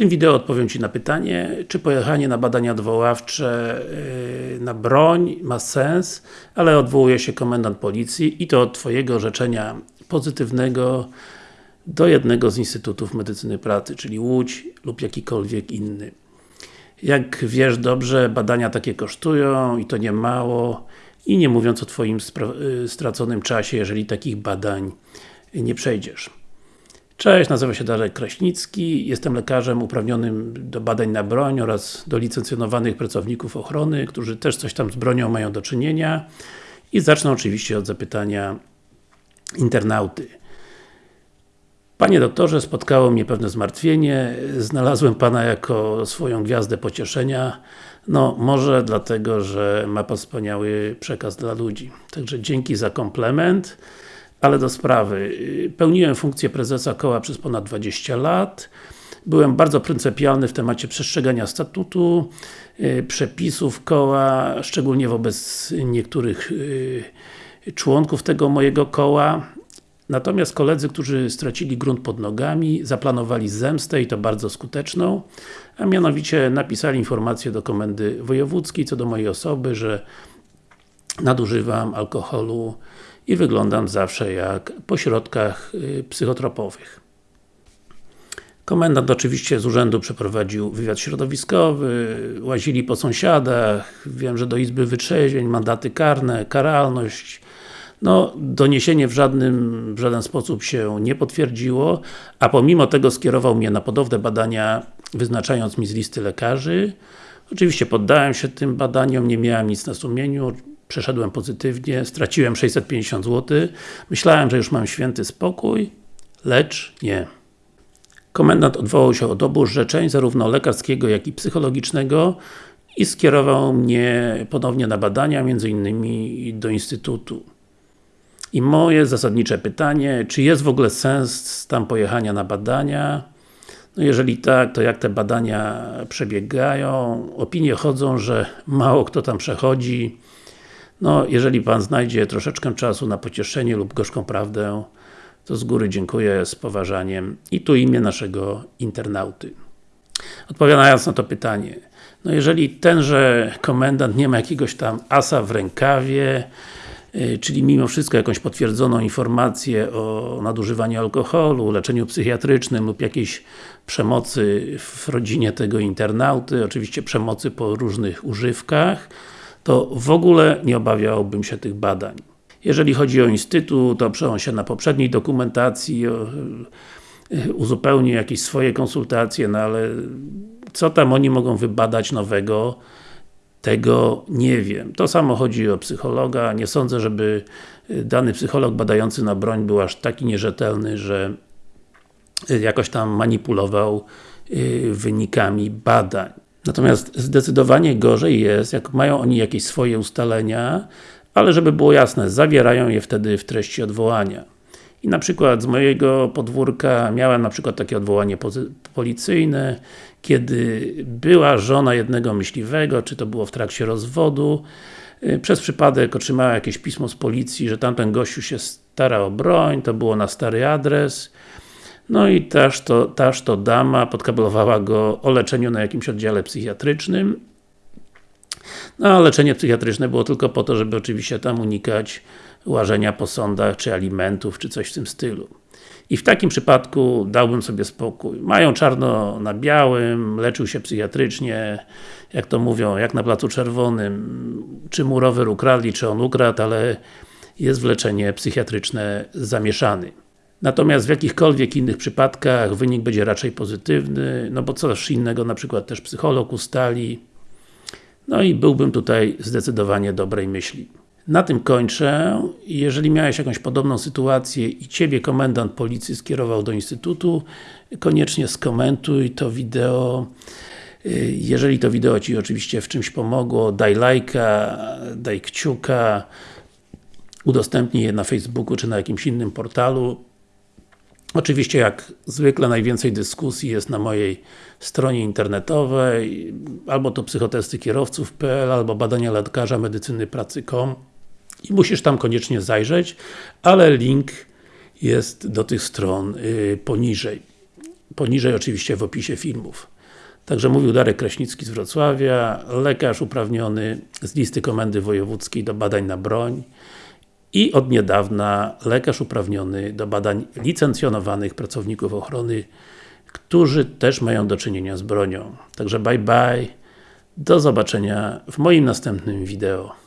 tym wideo odpowiem Ci na pytanie, czy pojechanie na badania odwoławcze yy, na broń ma sens, ale odwołuje się komendant policji i to od Twojego orzeczenia pozytywnego do jednego z Instytutów Medycyny Pracy, czyli Łódź lub jakikolwiek inny. Jak wiesz dobrze, badania takie kosztują i to nie mało i nie mówiąc o Twoim y, straconym czasie, jeżeli takich badań nie przejdziesz. Cześć, nazywam się Darek Kraśnicki, jestem lekarzem uprawnionym do badań na broń oraz do licencjonowanych pracowników ochrony, którzy też coś tam z bronią mają do czynienia i zacznę oczywiście od zapytania internauty. Panie doktorze, spotkało mnie pewne zmartwienie, znalazłem Pana jako swoją gwiazdę pocieszenia, no może dlatego, że ma Pan wspaniały przekaz dla ludzi. Także dzięki za komplement. Ale do sprawy. Pełniłem funkcję prezesa koła przez ponad 20 lat. Byłem bardzo pryncypialny w temacie przestrzegania statutu, y, przepisów koła, szczególnie wobec niektórych y, członków tego mojego koła. Natomiast koledzy, którzy stracili grunt pod nogami, zaplanowali zemstę i to bardzo skuteczną, a mianowicie napisali informację do komendy wojewódzkiej co do mojej osoby, że nadużywam alkoholu i wyglądam zawsze jak po środkach y, psychotropowych. Komendant oczywiście z urzędu przeprowadził wywiad środowiskowy, łazili po sąsiadach, wiem, że do Izby Wytrzeźwień, mandaty karne, karalność. No, doniesienie w żadnym, w żaden sposób się nie potwierdziło, a pomimo tego skierował mnie na podobne badania, wyznaczając mi z listy lekarzy. Oczywiście poddałem się tym badaniom, nie miałem nic na sumieniu, przeszedłem pozytywnie, straciłem 650 zł, myślałem, że już mam święty spokój, lecz nie. Komendant odwołał się od obu orzeczeń, zarówno lekarskiego, jak i psychologicznego i skierował mnie ponownie na badania, między innymi do Instytutu. I moje zasadnicze pytanie, czy jest w ogóle sens tam pojechania na badania? No jeżeli tak, to jak te badania przebiegają? Opinie chodzą, że mało kto tam przechodzi, no, jeżeli Pan znajdzie troszeczkę czasu na pocieszenie lub gorzką prawdę, to z góry dziękuję z poważaniem. I tu imię naszego internauty. Odpowiadając na to pytanie, no jeżeli tenże komendant nie ma jakiegoś tam asa w rękawie, y, czyli mimo wszystko jakąś potwierdzoną informację o nadużywaniu alkoholu, leczeniu psychiatrycznym lub jakiejś przemocy w rodzinie tego internauty, oczywiście przemocy po różnych używkach, to w ogóle nie obawiałbym się tych badań. Jeżeli chodzi o Instytut, to przełączę się na poprzedniej dokumentacji, e, uzupełni jakieś swoje konsultacje, no ale co tam oni mogą wybadać nowego, tego nie wiem. To samo chodzi o psychologa. Nie sądzę, żeby dany psycholog badający na broń był aż taki nierzetelny, że jakoś tam manipulował e, wynikami badań. Natomiast zdecydowanie gorzej jest, jak mają oni jakieś swoje ustalenia, ale żeby było jasne, zawierają je wtedy w treści odwołania. I na przykład z mojego podwórka miałem na przykład takie odwołanie policyjne, kiedy była żona jednego myśliwego, czy to było w trakcie rozwodu, y, przez przypadek otrzymała jakieś pismo z policji, że tamten gościu się stara o broń, to było na stary adres, no i też to, też to dama podkablowała go o leczeniu na jakimś oddziale psychiatrycznym. No a leczenie psychiatryczne było tylko po to, żeby oczywiście tam unikać łażenia po sądach, czy alimentów, czy coś w tym stylu. I w takim przypadku dałbym sobie spokój. Mają czarno na białym, leczył się psychiatrycznie, jak to mówią, jak na Placu Czerwonym, czy mu rower ukradli, czy on ukradł, ale jest w leczenie psychiatryczne zamieszany. Natomiast w jakichkolwiek innych przypadkach wynik będzie raczej pozytywny, no bo coś innego na przykład też psycholog ustali. No i byłbym tutaj zdecydowanie dobrej myśli. Na tym kończę. Jeżeli miałeś jakąś podobną sytuację i Ciebie komendant policji skierował do Instytutu, koniecznie skomentuj to wideo. Jeżeli to wideo Ci oczywiście w czymś pomogło, daj lajka, daj kciuka, udostępnij je na Facebooku czy na jakimś innym portalu. Oczywiście jak zwykle najwięcej dyskusji jest na mojej stronie internetowej albo to psychotestykierowców.pl albo badania lekarza medycyny pracy.com i musisz tam koniecznie zajrzeć, ale link jest do tych stron yy, poniżej. poniżej oczywiście w opisie filmów. Także mówił Darek Kraśnicki z Wrocławia, lekarz uprawniony z listy Komendy Wojewódzkiej do badań na broń i od niedawna lekarz uprawniony do badań licencjonowanych pracowników ochrony, którzy też mają do czynienia z bronią. Także bye bye, do zobaczenia w moim następnym wideo.